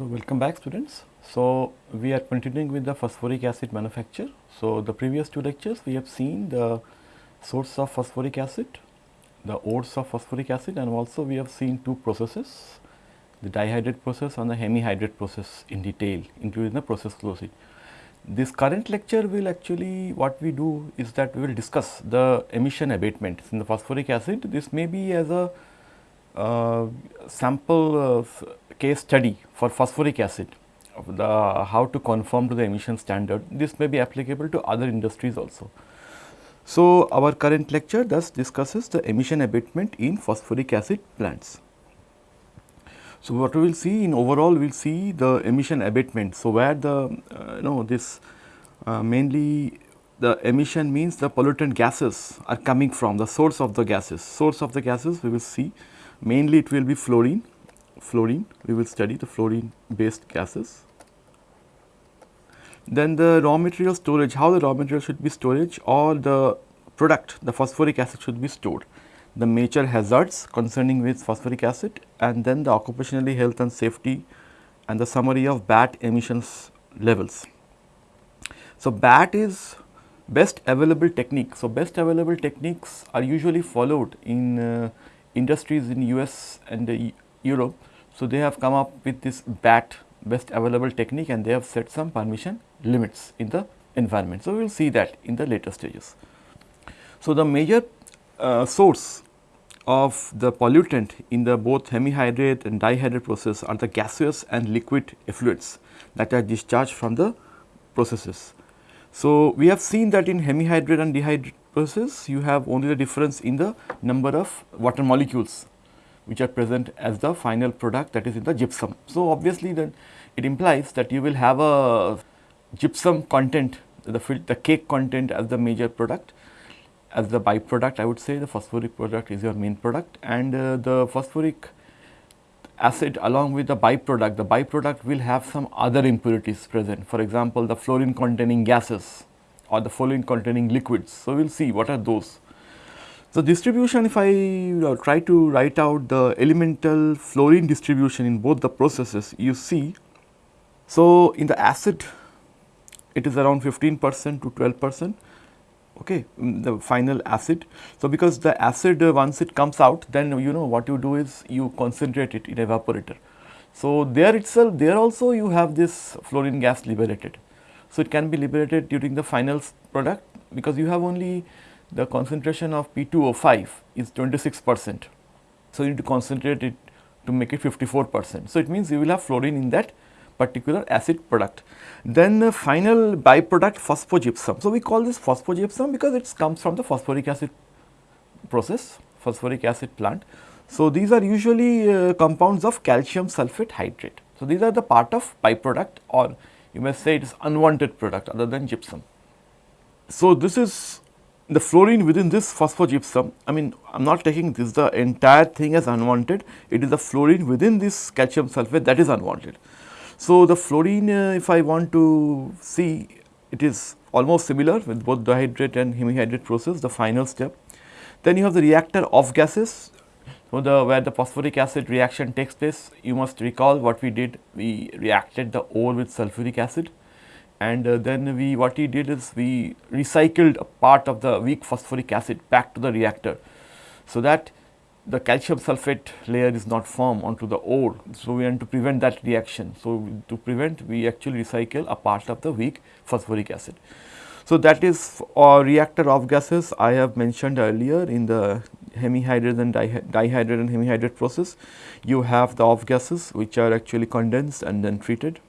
So, welcome back students. So, we are continuing with the phosphoric acid manufacture. So, the previous two lectures we have seen the source of phosphoric acid, the ores of phosphoric acid and also we have seen two processes, the dihydrate process and the hemihydrate process in detail including the process sheet. This current lecture will actually what we do is that we will discuss the emission abatement in the phosphoric acid. This may be as a uh, sample case study for phosphoric acid the how to conform to the emission standard. This may be applicable to other industries also. So, our current lecture thus discusses the emission abatement in phosphoric acid plants. So, what we will see in overall we will see the emission abatement. So, where the uh, you know this uh, mainly the emission means the pollutant gases are coming from the source of the gases. Source of the gases we will see mainly it will be fluorine, fluorine we will study the fluorine based gases. Then the raw material storage, how the raw material should be storage or the product the phosphoric acid should be stored the major hazards concerning with phosphoric acid and then the occupationally health and safety and the summary of BAT emissions levels. So, BAT is best available technique. So, best available techniques are usually followed in uh, industries in US and uh, Europe. So, they have come up with this BAT best available technique and they have set some permission limits in the environment. So, we will see that in the later stages. So, the major uh, source of the pollutant in the both hemihydrate and dihydrate process are the gaseous and liquid effluents that are discharged from the processes. So, we have seen that in hemihydrate and dihydrate process you have only the difference in the number of water molecules which are present as the final product that is in the gypsum. So, obviously then it implies that you will have a gypsum content the, the cake content as the major product as the byproduct I would say the phosphoric product is your main product and uh, the phosphoric acid along with the byproduct, the byproduct will have some other impurities present. For example, the fluorine containing gases or the fluorine containing liquids. So, we will see what are those. So, distribution if I try to write out the elemental fluorine distribution in both the processes, you see. So, in the acid it is around 15 percent to 12 percent okay, the final acid. So, because the acid uh, once it comes out then you know what you do is you concentrate it in evaporator. So, there itself there also you have this fluorine gas liberated. So, it can be liberated during the final product because you have only the concentration of P2O5 is 26 percent. So, you need to concentrate it to make it 54 percent. So, it means you will have fluorine in that particular acid product. Then the final byproduct phosphogypsum. So, we call this phosphogypsum because it comes from the phosphoric acid process, phosphoric acid plant. So, these are usually uh, compounds of calcium sulphate hydrate. So, these are the part of byproduct or you may say it is unwanted product other than gypsum. So, this is the fluorine within this phosphogypsum, I mean I am not taking this the entire thing as unwanted, it is the fluorine within this calcium sulphate that is unwanted. So, the fluorine uh, if I want to see it is almost similar with both dihydrate and hemihydrate process the final step. Then you have the reactor of gases so, the where the phosphoric acid reaction takes place you must recall what we did we reacted the ore with sulfuric acid and uh, then we what we did is we recycled a part of the weak phosphoric acid back to the reactor. So, that the calcium sulphate layer is not formed onto the ore. So, we want to prevent that reaction. So, to prevent we actually recycle a part of the weak phosphoric acid. So, that is uh, reactor off gases I have mentioned earlier in the hemihydrate and dihydrate and hemihydrate process. You have the off gases which are actually condensed and then treated.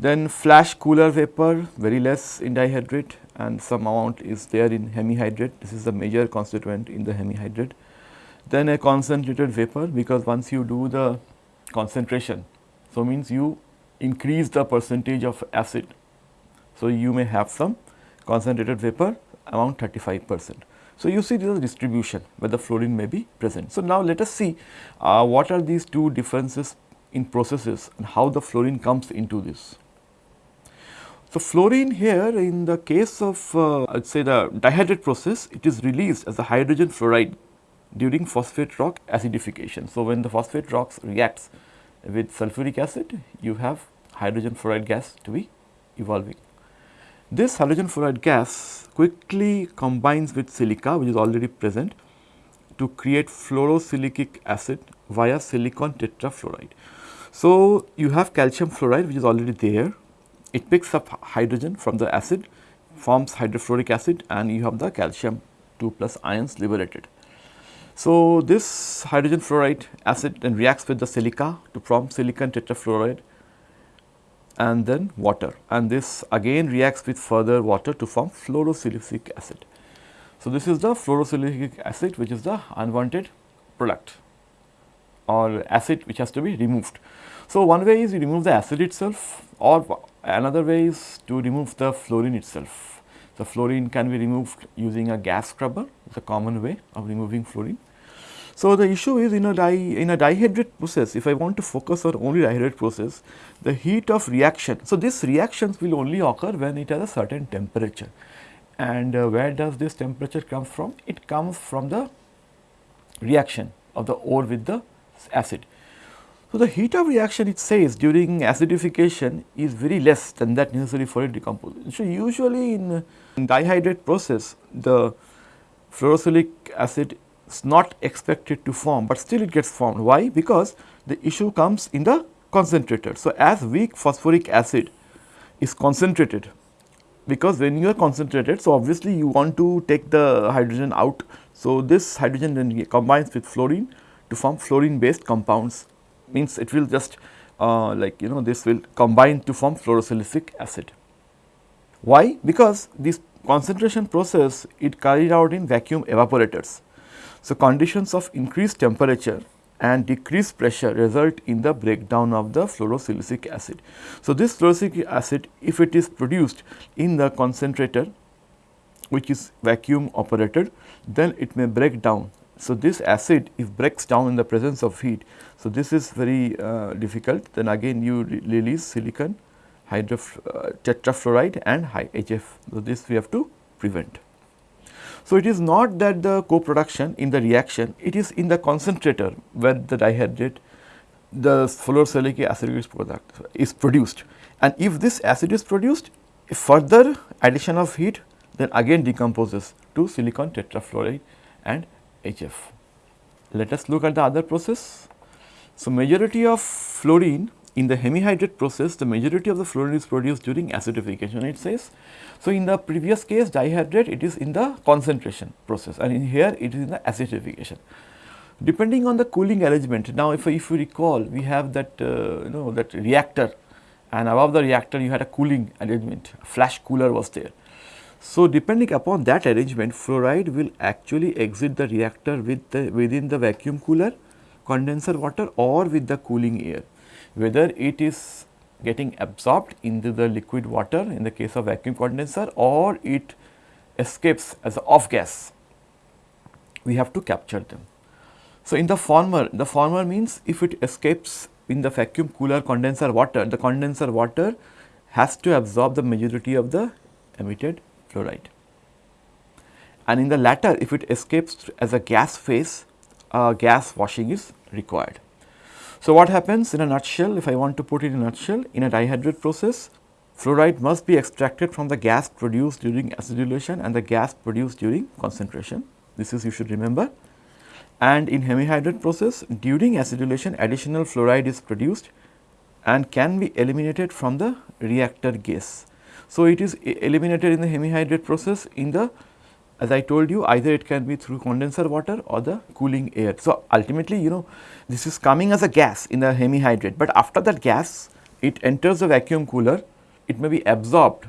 Then flash cooler vapor very less in dihydrate and some amount is there in hemihydrate. This is the major constituent in the hemihydrate then a concentrated vapor because once you do the concentration. So, means you increase the percentage of acid. So, you may have some concentrated vapor around 35 percent. So, you see this distribution where the fluorine may be present. So, now let us see uh, what are these two differences in processes and how the fluorine comes into this. So, fluorine here in the case of uh, I would say the dihydrate process it is released as a hydrogen fluoride during phosphate rock acidification. So, when the phosphate rocks reacts with sulfuric acid, you have hydrogen fluoride gas to be evolving. This hydrogen fluoride gas quickly combines with silica which is already present to create fluorosilicic acid via silicon tetrafluoride. So, you have calcium fluoride which is already there, it picks up hydrogen from the acid, forms hydrofluoric acid and you have the calcium 2 plus ions liberated. So, this hydrogen fluoride acid then reacts with the silica to form silicon tetrafluoride and then water and this again reacts with further water to form fluorosilicic acid. So, this is the fluorosilicic acid which is the unwanted product or acid which has to be removed. So, one way is you remove the acid itself or another way is to remove the fluorine itself. So, fluorine can be removed using a gas scrubber, it is a common way of removing fluorine. So, the issue is in a di in a dihydrate process if I want to focus on only dihydrate process the heat of reaction. So, this reactions will only occur when it has a certain temperature and uh, where does this temperature come from? It comes from the reaction of the ore with the acid. So, the heat of reaction it says during acidification is very less than that necessary for it decomposition. So, usually in, in dihydrate process the fluorosilicic acid is not expected to form, but still it gets formed. Why? Because the issue comes in the concentrator. So, as weak phosphoric acid is concentrated, because when you are concentrated, so obviously you want to take the hydrogen out. So, this hydrogen then combines with fluorine to form fluorine based compounds means it will just uh, like you know this will combine to form fluorosilicic acid. Why? Because this concentration process it carried out in vacuum evaporators. So, conditions of increased temperature and decreased pressure result in the breakdown of the fluorosilicic acid. So, this fluorosilicic acid if it is produced in the concentrator which is vacuum operated then it may break down. So, this acid if breaks down in the presence of heat. So, this is very uh, difficult then again you re release silicon hydro uh, tetrafluoride and high HF. So, this we have to prevent. So, it is not that the co-production in the reaction, it is in the concentrator where the dihydrate, the fluorosilicic acid product, is produced. And if this acid is produced, further addition of heat then again decomposes to silicon tetrafluoride and HF. Let us look at the other process. So, majority of fluorine in the hemihydrate process, the majority of the fluorine is produced during acidification it says. So, in the previous case dihydrate it is in the concentration process and in here it is in the acidification. Depending on the cooling arrangement, now if, if you recall we have that uh, you know that reactor and above the reactor you had a cooling arrangement, flash cooler was there. So, depending upon that arrangement fluoride will actually exit the reactor with the within the vacuum cooler, condenser water or with the cooling air whether it is getting absorbed into the liquid water in the case of vacuum condenser or it escapes as off gas, we have to capture them. So, in the former, the former means if it escapes in the vacuum cooler condenser water, the condenser water has to absorb the majority of the emitted fluoride. And in the latter, if it escapes as a gas phase, uh, gas washing is required. So, what happens in a nutshell if I want to put it in a nutshell in a dihydrate process fluoride must be extracted from the gas produced during acidulation and the gas produced during concentration this is you should remember and in hemihydrate process during acidulation additional fluoride is produced and can be eliminated from the reactor gas. So, it is eliminated in the hemihydrate process in the as I told you either it can be through condenser water or the cooling air. So, ultimately you know this is coming as a gas in the hemihydrate, but after that gas it enters the vacuum cooler, it may be absorbed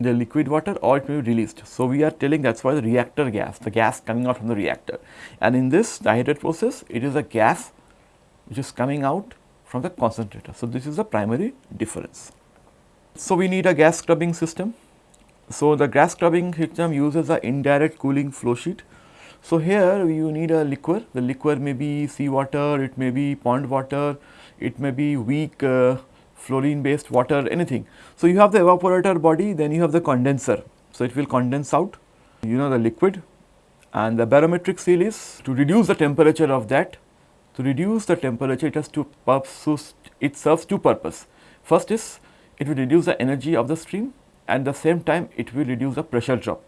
the liquid water or it may be released. So, we are telling that is why the reactor gas, the gas coming out from the reactor and in this dihydrate process it is a gas which is coming out from the concentrator. So, this is the primary difference. So, we need a gas scrubbing system so, the gas scrubbing system uses a indirect cooling flow sheet. So, here you need a liquor, the liquor may be seawater, it may be pond water, it may be weak uh, fluorine based water, anything. So, you have the evaporator body, then you have the condenser. So, it will condense out, you know the liquid and the barometric seal is to reduce the temperature of that To reduce the temperature it has two purposes, it serves two purposes. First is it will reduce the energy of the stream and the same time it will reduce the pressure drop.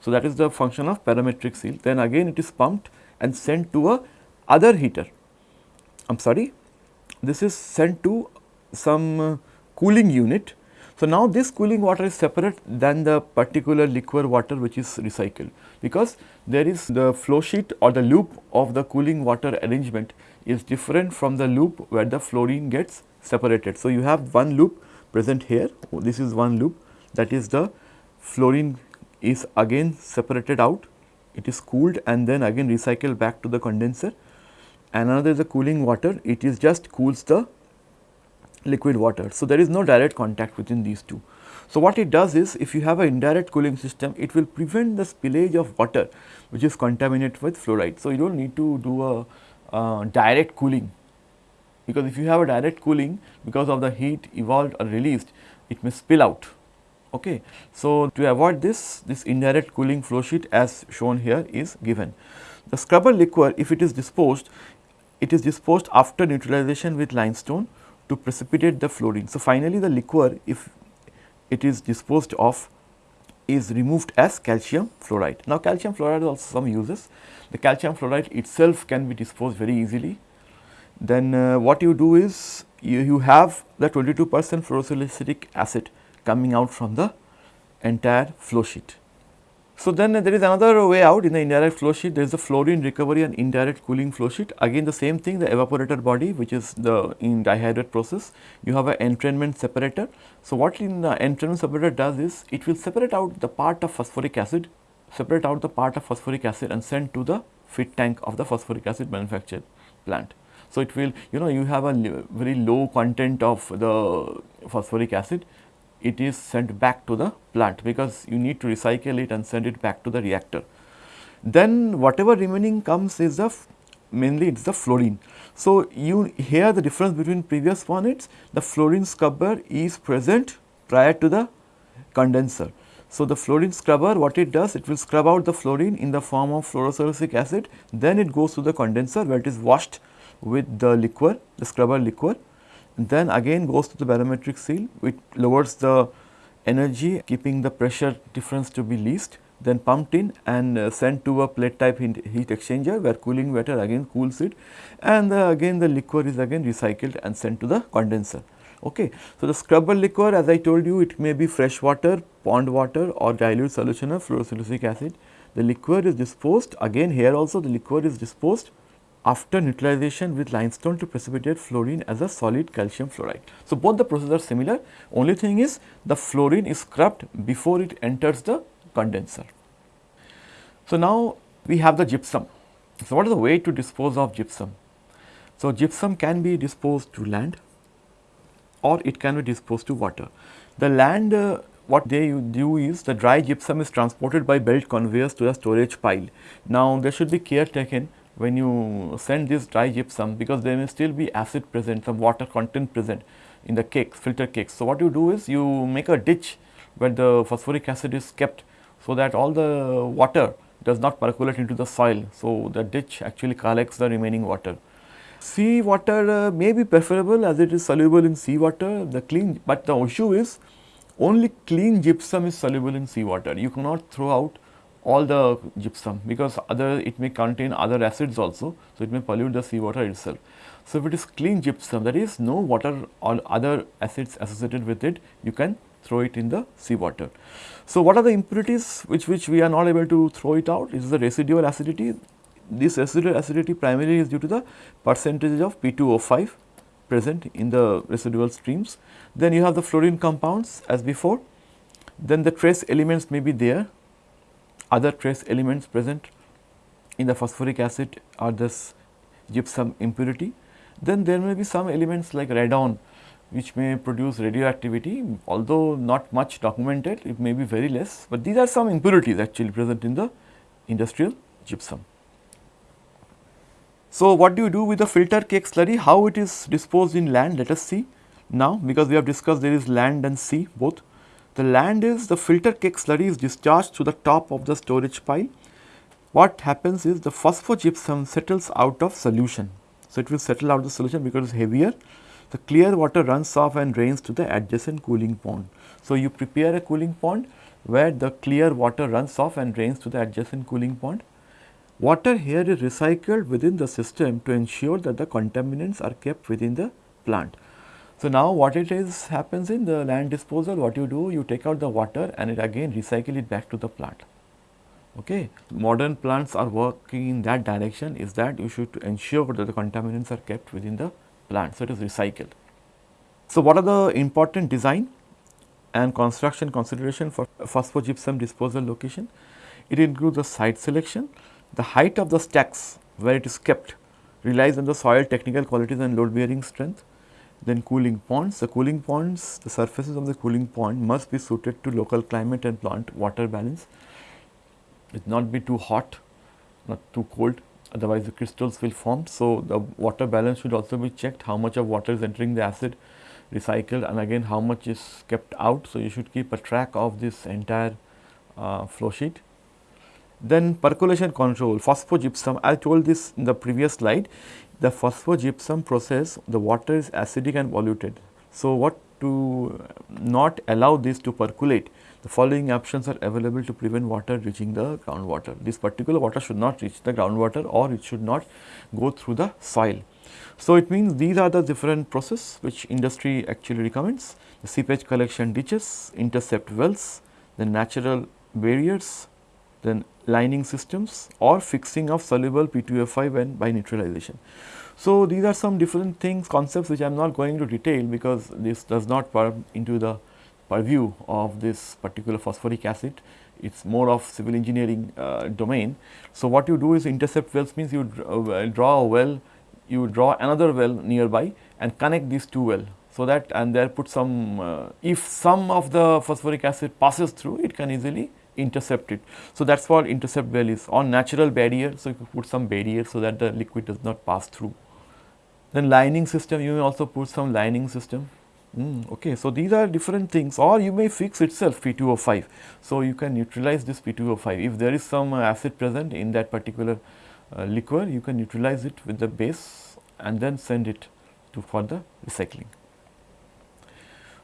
So, that is the function of barometric seal then again it is pumped and sent to a other heater. I am sorry this is sent to some uh, cooling unit. So, now this cooling water is separate than the particular liquor water which is recycled because there is the flow sheet or the loop of the cooling water arrangement is different from the loop where the fluorine gets separated. So, you have one loop present here this is one loop that is the fluorine is again separated out it is cooled and then again recycled back to the condenser and another is the cooling water it is just cools the liquid water. So, there is no direct contact within these two. So, what it does is if you have an indirect cooling system it will prevent the spillage of water which is contaminated with fluoride. So, you do not need to do a uh, direct cooling because if you have a direct cooling because of the heat evolved or released it may spill out. Okay. So, to avoid this, this indirect cooling flow sheet as shown here is given. The scrubber liquor if it is disposed, it is disposed after neutralization with limestone to precipitate the fluorine. So, finally, the liquor if it is disposed of is removed as calcium fluoride. Now, calcium fluoride also some uses. The calcium fluoride itself can be disposed very easily. Then uh, what you do is you, you have the 22 percent fluorosilicic acid coming out from the entire flow sheet. So, then there is another way out in the indirect flow sheet there is the fluorine recovery and indirect cooling flow sheet again the same thing the evaporator body which is the in dihydrate process you have an entrainment separator. So, what in the entrainment separator does is it will separate out the part of phosphoric acid separate out the part of phosphoric acid and send to the feed tank of the phosphoric acid manufacture plant. So, it will you know you have a very low content of the phosphoric acid it is sent back to the plant because you need to recycle it and send it back to the reactor. Then whatever remaining comes is the mainly it is the fluorine. So, you here the difference between previous one the fluorine scrubber is present prior to the condenser. So, the fluorine scrubber what it does it will scrub out the fluorine in the form of fluorosilicic acid then it goes to the condenser where it is washed with the liquor the scrubber liquor then again goes to the barometric seal which lowers the energy keeping the pressure difference to be least then pumped in and uh, sent to a plate type heat exchanger where cooling water again cools it and uh, again the liquor is again recycled and sent to the condenser. Okay. So, the scrubber liquor as I told you it may be fresh water, pond water or dilute solution of fluorosilicic acid. The liquor is disposed again here also the liquor is disposed after neutralization with limestone to precipitate fluorine as a solid calcium fluoride. So, both the processes are similar only thing is the fluorine is scrubbed before it enters the condenser. So, now we have the gypsum. So, what is the way to dispose of gypsum? So, gypsum can be disposed to land or it can be disposed to water. The land uh, what they do is the dry gypsum is transported by belt conveyors to a storage pile. Now, there should be care taken when you send this dry gypsum because there may still be acid present, some water content present in the cakes, filter cakes. So, what you do is you make a ditch where the phosphoric acid is kept so that all the water does not percolate into the soil. So, the ditch actually collects the remaining water. Sea water uh, may be preferable as it is soluble in sea water, the clean, but the issue is only clean gypsum is soluble in sea water. You cannot throw out all the gypsum because other it may contain other acids also. So, it may pollute the seawater itself. So, if it is clean gypsum that is no water or other acids associated with it you can throw it in the seawater. So, what are the impurities which, which we are not able to throw it out is the residual acidity. This residual acidity primarily is due to the percentage of P2O5 present in the residual streams. Then you have the fluorine compounds as before, then the trace elements may be there other trace elements present in the phosphoric acid are this gypsum impurity. Then there may be some elements like radon which may produce radioactivity although not much documented it may be very less, but these are some impurities actually present in the industrial gypsum. So, what do you do with the filter cake slurry? How it is disposed in land? Let us see now because we have discussed there is land and sea both. The land is the filter cake slurry is discharged to the top of the storage pile. What happens is the phosphogypsum settles out of solution. So, it will settle out of the solution because it is heavier. The clear water runs off and drains to the adjacent cooling pond. So, you prepare a cooling pond where the clear water runs off and drains to the adjacent cooling pond. Water here is recycled within the system to ensure that the contaminants are kept within the plant. So, now what it is happens in the land disposal what you do you take out the water and it again recycle it back to the plant. Okay. Modern plants are working in that direction is that you should ensure that the contaminants are kept within the plant. So, it is recycled. So, what are the important design and construction consideration for phosphogypsum disposal location? It includes the site selection, the height of the stacks where it is kept relies on the soil technical qualities and load bearing strength. Then cooling ponds, the cooling ponds, the surfaces of the cooling pond must be suited to local climate and plant water balance. It not be too hot, not too cold otherwise the crystals will form. So, the water balance should also be checked how much of water is entering the acid recycled and again how much is kept out. So, you should keep a track of this entire uh, flow sheet. Then percolation control phosphogypsum I told this in the previous slide the phosphogypsum process the water is acidic and polluted. So, what to not allow this to percolate the following options are available to prevent water reaching the groundwater. This particular water should not reach the groundwater or it should not go through the soil. So, it means these are the different process which industry actually recommends the seepage collection ditches, intercept wells, the natural barriers, then lining systems or fixing of soluble P2O5 and by neutralization. So, these are some different things concepts which I am not going to detail because this does not come into the purview of this particular phosphoric acid. It is more of civil engineering uh, domain. So, what you do is intercept wells means you uh, draw a well, you draw another well nearby and connect these two well. So, that and there put some uh, if some of the phosphoric acid passes through it can easily intercept it. So, that is what intercept well is on natural barrier. So, you put some barrier so that the liquid does not pass through. Then lining system you may also put some lining system. Mm, okay. So, these are different things or you may fix itself P2O5. So, you can neutralize this P2O5 if there is some uh, acid present in that particular uh, liquor you can neutralize it with the base and then send it to for the recycling.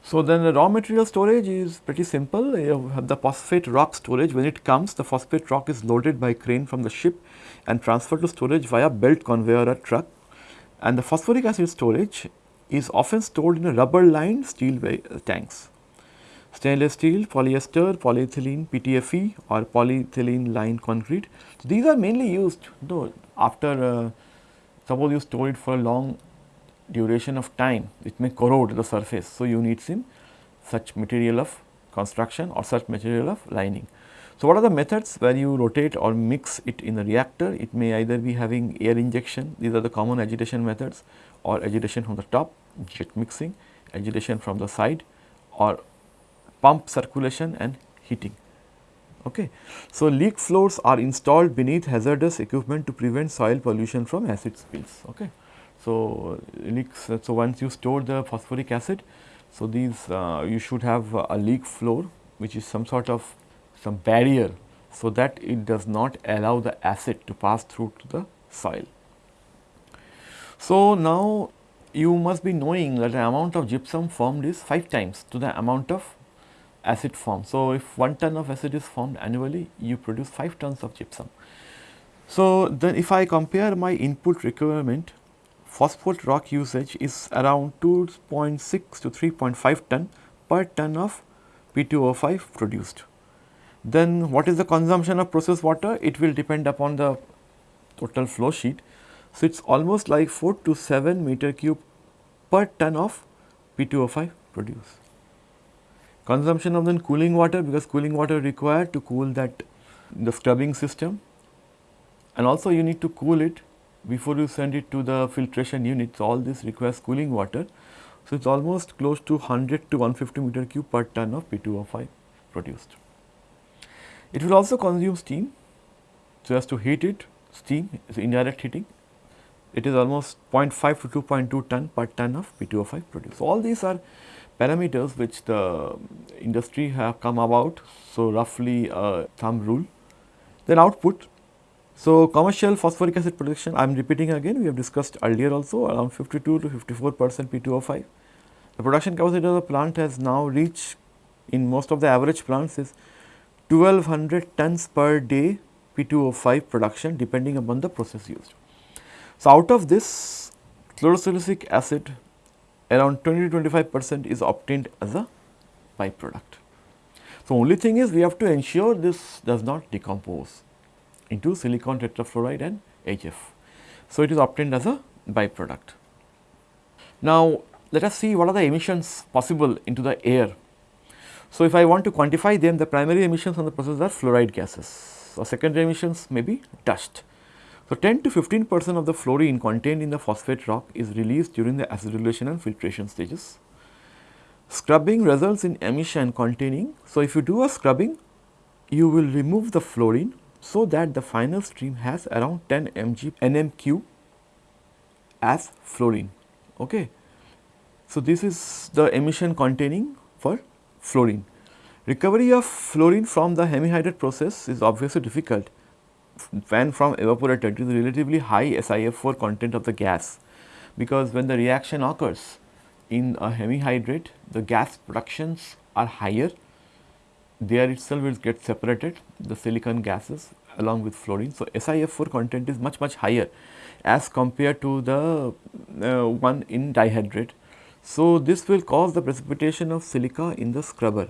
So, then the raw material storage is pretty simple. You have the phosphate rock storage. When it comes, the phosphate rock is loaded by crane from the ship and transferred to storage via belt conveyor or truck. And the phosphoric acid storage is often stored in a rubber lined steel tanks. Stainless steel, polyester, polyethylene, PTFE or polyethylene lined concrete. So, these are mainly used though after uh, suppose you store it for a long duration of time it may corrode the surface. So, you need some such material of construction or such material of lining. So, what are the methods where you rotate or mix it in a reactor? It may either be having air injection, these are the common agitation methods or agitation from the top, jet mixing, agitation from the side or pump circulation and heating. Okay. So, leak floors are installed beneath hazardous equipment to prevent soil pollution from acid spills. Okay. So, leaks, so once you store the phosphoric acid, so these uh, you should have a leak floor which is some sort of some barrier so that it does not allow the acid to pass through to the soil. So, now you must be knowing that the amount of gypsum formed is 5 times to the amount of acid formed. So, if 1 ton of acid is formed annually, you produce 5 tons of gypsum. So, then if I compare my input requirement phosphate rock usage is around 2.6 to 3.5 ton per ton of P2O5 produced. Then what is the consumption of processed water? It will depend upon the total flow sheet. So, it is almost like 4 to 7 meter cube per ton of P2O5 produced. Consumption of then cooling water because cooling water required to cool that the scrubbing system and also you need to cool it before you send it to the filtration unit. So, all this requires cooling water. So, it is almost close to 100 to 150 meter cube per ton of P2O5 produced. It will also consume steam. So, as to heat it steam is indirect heating it is almost 0.5 to 2.2 ton per ton of P2O5 produced. So, all these are parameters which the industry have come about. So, roughly a thumb rule. Then output So, commercial phosphoric acid production I am repeating again we have discussed earlier also around 52 to 54 percent P2O5. The production capacity of the plant has now reached in most of the average plants is 1200 tons per day P2O5 production depending upon the process used. So, out of this fluorosilicic acid around 20 to 25 percent is obtained as a byproduct. So, only thing is we have to ensure this does not decompose into silicon tetrafluoride and HF. So, it is obtained as a byproduct. Now, let us see what are the emissions possible into the air. So, if I want to quantify them the primary emissions on the process are fluoride gases. So, secondary emissions may be dust. So, 10 to 15 percent of the fluorine contained in the phosphate rock is released during the acidulation and filtration stages. Scrubbing results in emission containing. So, if you do a scrubbing you will remove the fluorine so that the final stream has around 10 mg NMQ as fluorine. Okay. So, this is the emission containing for fluorine. Recovery of fluorine from the hemihydrate process is obviously difficult when from evaporator to the relatively high SiF4 content of the gas because when the reaction occurs in a hemihydrate the gas productions are higher there itself will get separated the silicon gases along with fluorine. So, SiF4 content is much much higher as compared to the uh, one in dihydrate. So, this will cause the precipitation of silica in the scrubber.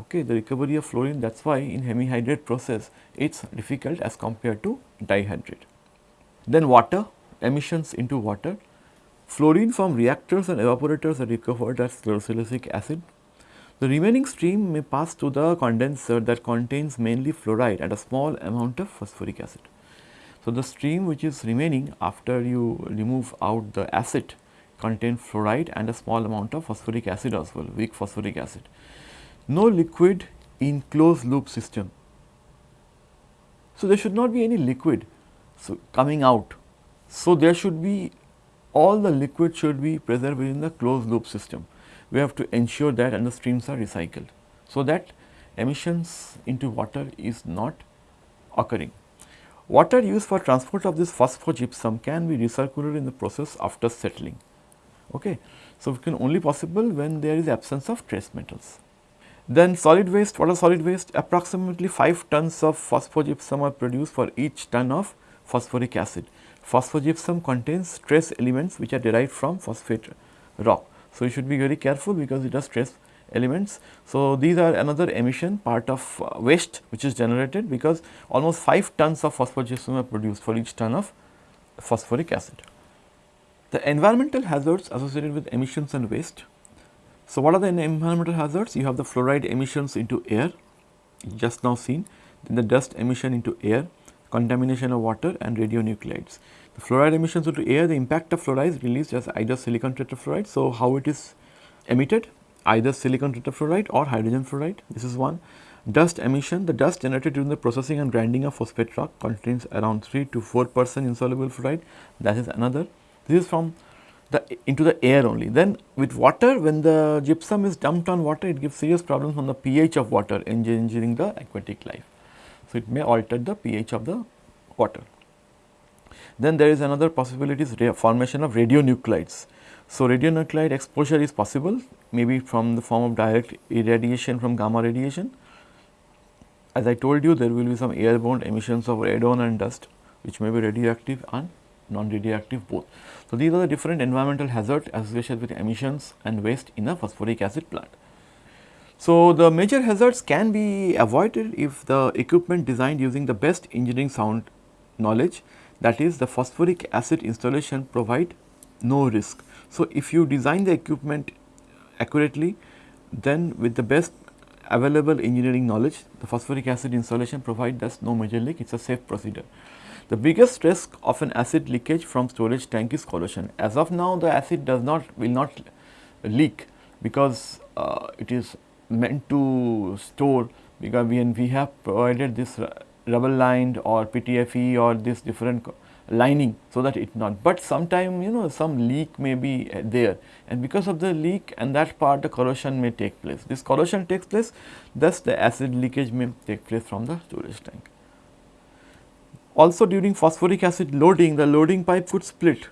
Okay, the recovery of fluorine that is why in hemihydrate process it is difficult as compared to dihydrate. Then water emissions into water. Fluorine from reactors and evaporators are recovered as fluorosilicic acid the remaining stream may pass to the condenser that contains mainly fluoride and a small amount of phosphoric acid. So, the stream which is remaining after you remove out the acid contain fluoride and a small amount of phosphoric acid as well, weak phosphoric acid. No liquid in closed loop system. So, there should not be any liquid so coming out. So, there should be all the liquid should be preserved within the closed loop system we have to ensure that and the streams are recycled. So, that emissions into water is not occurring. Water used for transport of this phosphogypsum can be recirculated in the process after settling. Okay. So, it can only possible when there is absence of trace metals. Then solid waste, what are solid waste? Approximately 5 tons of phosphogypsum are produced for each ton of phosphoric acid. Phosphogypsum contains trace elements which are derived from phosphate rock. So, you should be very careful because it has trace elements. So, these are another emission part of uh, waste which is generated because almost 5 tons of phosphogypsum are produced for each ton of phosphoric acid. The environmental hazards associated with emissions and waste. So, what are the environmental hazards? You have the fluoride emissions into air just now seen, then the dust emission into air, contamination of water and radionuclides. The fluoride emissions into air, the impact of fluoride is released as either silicon tetrafluoride. So, how it is emitted? Either silicon tetrafluoride or hydrogen fluoride, this is one. Dust emission, the dust generated during the processing and grinding of phosphate rock contains around 3 to 4 percent insoluble fluoride, that is another. This is from the into the air only. Then with water, when the gypsum is dumped on water, it gives serious problems on the pH of water, endangering the aquatic life. So, it may alter the pH of the water. Then there is another possibility is formation of radionuclides. So, radionuclide exposure is possible maybe from the form of direct irradiation from gamma radiation. As I told you there will be some airborne emissions of radon and dust which may be radioactive and non-radioactive both. So, these are the different environmental hazards associated with emissions and waste in a phosphoric acid plant. So, the major hazards can be avoided if the equipment designed using the best engineering sound knowledge that is the phosphoric acid installation provide no risk. So, if you design the equipment accurately then with the best available engineering knowledge the phosphoric acid installation provide thus no major leak it is a safe procedure. The biggest risk of an acid leakage from storage tank is corrosion. As of now the acid does not will not leak because uh, it is meant to store because when we have provided this rubber lined or PTFE or this different lining so that it not. But sometime you know some leak may be uh, there and because of the leak and that part the corrosion may take place. This corrosion takes place thus the acid leakage may take place from the storage tank. Also during phosphoric acid loading, the loading pipe could split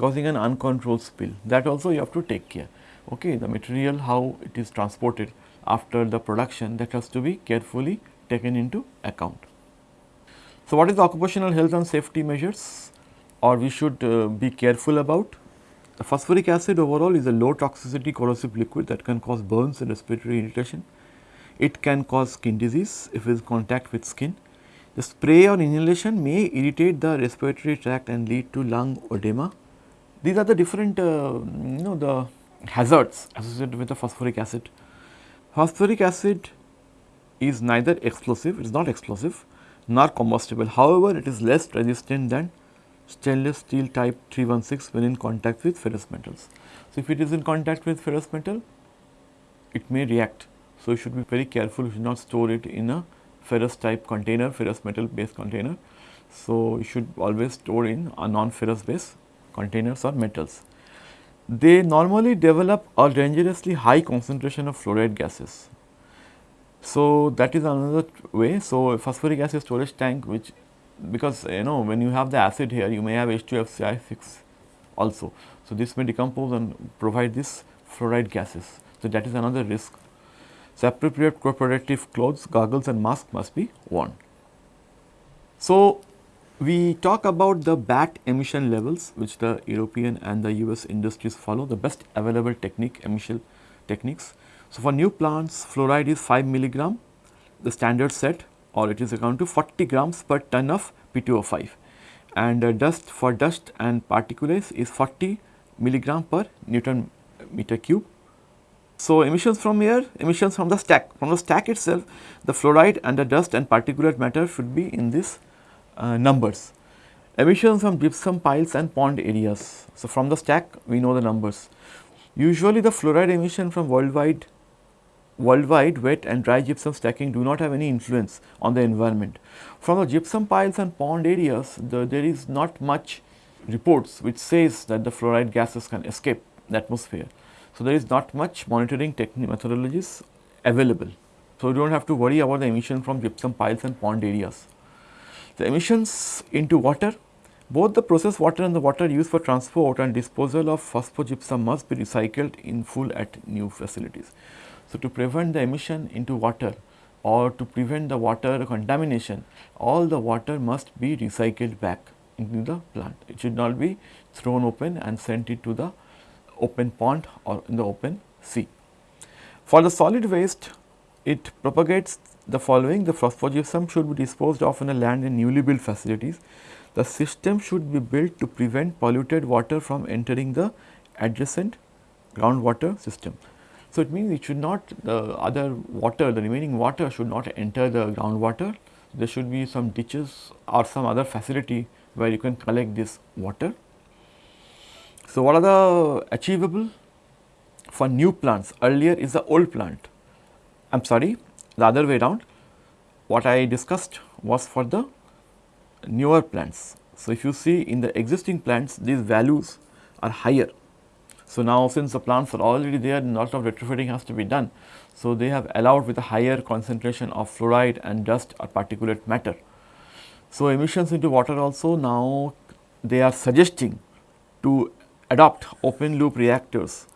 causing an uncontrolled spill. That also you have to take care. Okay, the material how it is transported after the production that has to be carefully taken into account. So, what is the occupational health and safety measures or we should uh, be careful about? The phosphoric acid overall is a low toxicity corrosive liquid that can cause burns and respiratory irritation. It can cause skin disease if it is contact with skin. The spray or inhalation may irritate the respiratory tract and lead to lung edema. These are the different uh, you know the hazards associated with the phosphoric acid. Phosphoric acid is neither explosive, it is not explosive nor combustible. However, it is less resistant than stainless steel type 316 when in contact with ferrous metals. So, if it is in contact with ferrous metal, it may react. So, you should be very careful, you should not store it in a ferrous type container, ferrous metal based container. So, you should always store in a non-ferrous base containers or metals. They normally develop a dangerously high concentration of fluoride gases. So, that is another way. So, phosphoric acid storage tank which because you know when you have the acid here you may have H2SiF6 also. So, this may decompose and provide this fluoride gases. So, that is another risk. So, appropriate protective clothes, goggles and mask must be worn. So, we talk about the BAT emission levels which the European and the US industries follow the best available technique emission techniques. So, for new plants fluoride is 5 milligram the standard set or it is equal to 40 grams per ton of P2O5 and uh, dust for dust and particulates is 40 milligram per Newton meter cube. So, emissions from here emissions from the stack from the stack itself the fluoride and the dust and particulate matter should be in this uh, numbers. Emissions from gypsum piles and pond areas. So, from the stack we know the numbers. Usually the fluoride emission from worldwide worldwide wet and dry gypsum stacking do not have any influence on the environment. From the gypsum piles and pond areas, the, there is not much reports which says that the fluoride gases can escape the atmosphere. So, there is not much monitoring methodologies available. So, you do not have to worry about the emission from gypsum piles and pond areas. The emissions into water, both the process water and the water used for transport and disposal of phosphogypsum must be recycled in full at new facilities. So, to prevent the emission into water or to prevent the water contamination, all the water must be recycled back into the plant. It should not be thrown open and sent into the open pond or in the open sea. For the solid waste, it propagates the following the phosphogypsum should be disposed of on a land in newly built facilities. The system should be built to prevent polluted water from entering the adjacent groundwater system. So, it means it should not the other water the remaining water should not enter the groundwater. There should be some ditches or some other facility where you can collect this water. So, what are the achievable for new plants earlier is the old plant I am sorry the other way around what I discussed was for the newer plants. So, if you see in the existing plants these values are higher. So, now since the plants are already there a lot of retrofitting has to be done. So, they have allowed with a higher concentration of fluoride and dust or particulate matter. So, emissions into water also now they are suggesting to adopt open loop reactors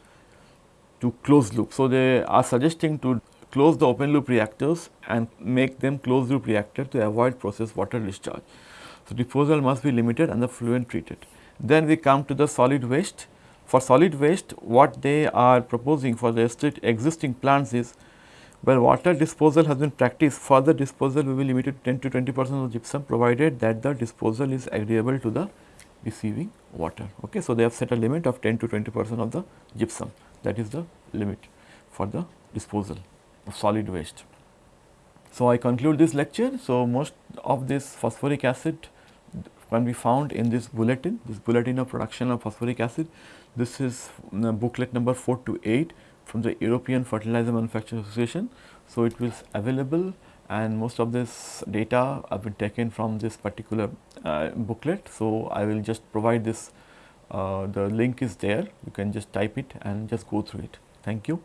to closed loop. So, they are suggesting to close the open loop reactors and make them closed loop reactor to avoid process water discharge. So, disposal must be limited and the fluent treated. Then we come to the solid waste. For solid waste what they are proposing for the existing plants is where water disposal has been practiced further disposal will be limited to 10 to 20 percent of gypsum provided that the disposal is agreeable to the receiving water. Okay. So, they have set a limit of 10 to 20 percent of the gypsum that is the limit for the disposal of solid waste. So, I conclude this lecture. So, most of this phosphoric acid can be found in this bulletin, this bulletin of production of phosphoric acid. This is uh, booklet number 4 to 8 from the European Fertilizer Manufacturers Association. So, it was available and most of this data have been taken from this particular uh, booklet. So, I will just provide this, uh, the link is there, you can just type it and just go through it. Thank you.